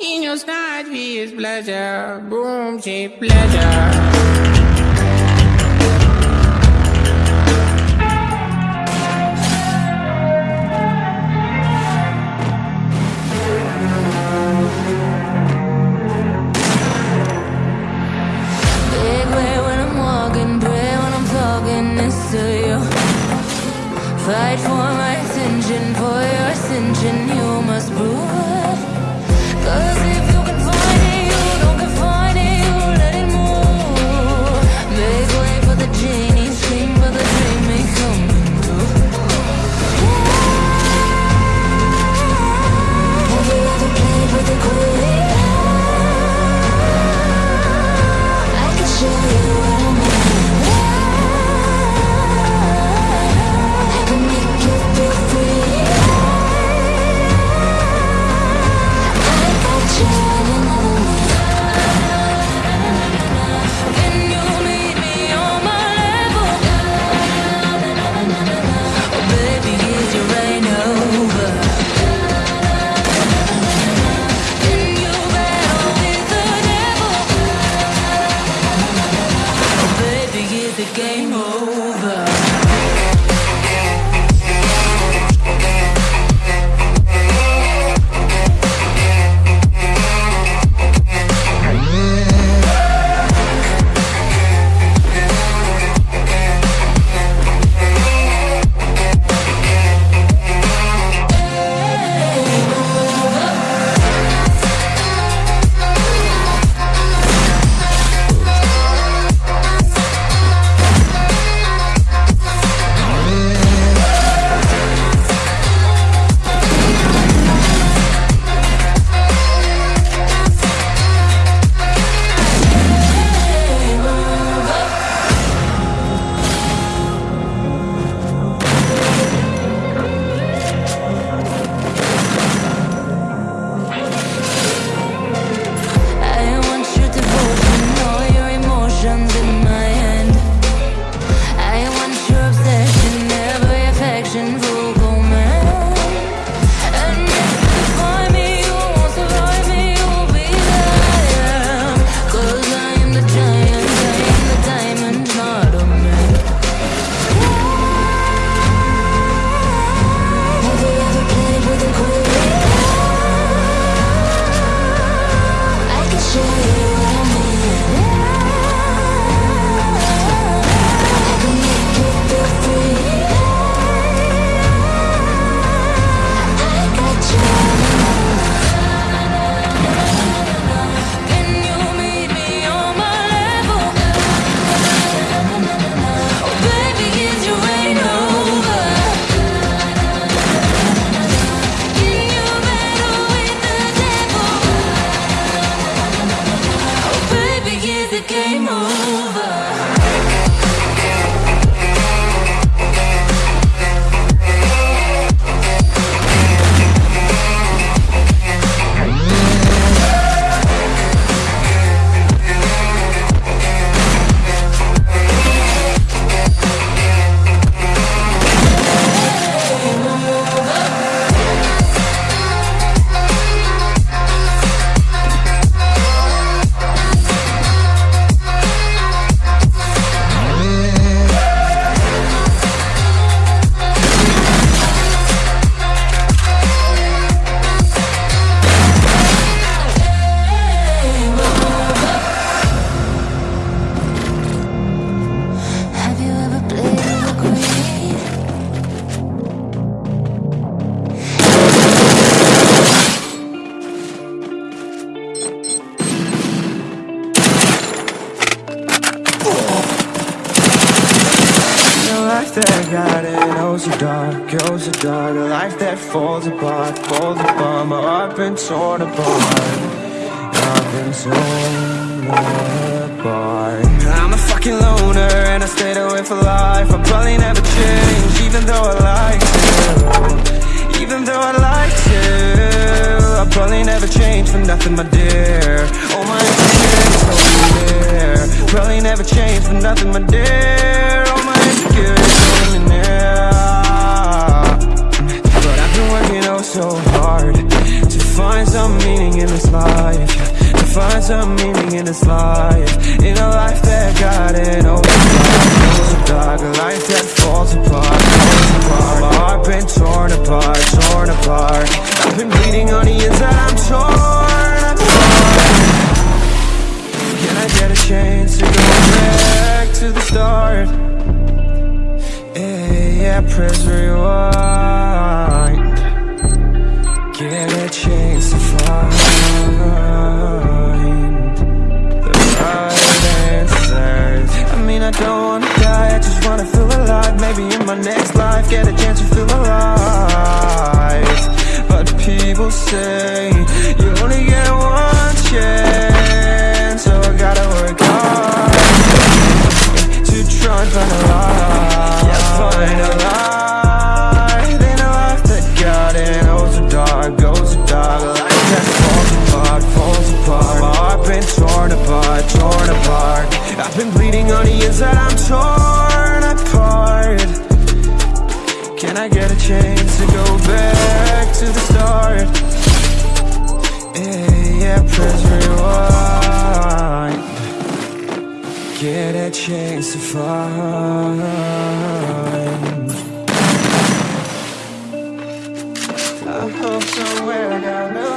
In your sight is pleasure, boom, shape, pleasure. Fight for my attention, for your ascension, you must prove it. Cause if life that got it, oh so dark, oh so dark. A life that falls apart, falls apart My heart been torn apart. I've been torn apart. I'm a fucking loner and I stayed away for life. I probably never change, even though I like to. Even though I like to I probably never change for nothing, my dear. Oh my dear, so dear Probably never change for nothing, my dear. meaning in this life. To find some meaning in this life. In a life that got it overnight dark, a life that falls apart, falls apart. My heart been torn apart, torn apart. I've been bleeding on the inside, I'm torn Can I get a chance to go back to the start? Yeah, yeah, press rewind. I've been bleeding on the inside, I'm torn apart. Can I get a chance to go back to the start? Yeah, yeah, press rewind. Get a chance to find I hope somewhere I got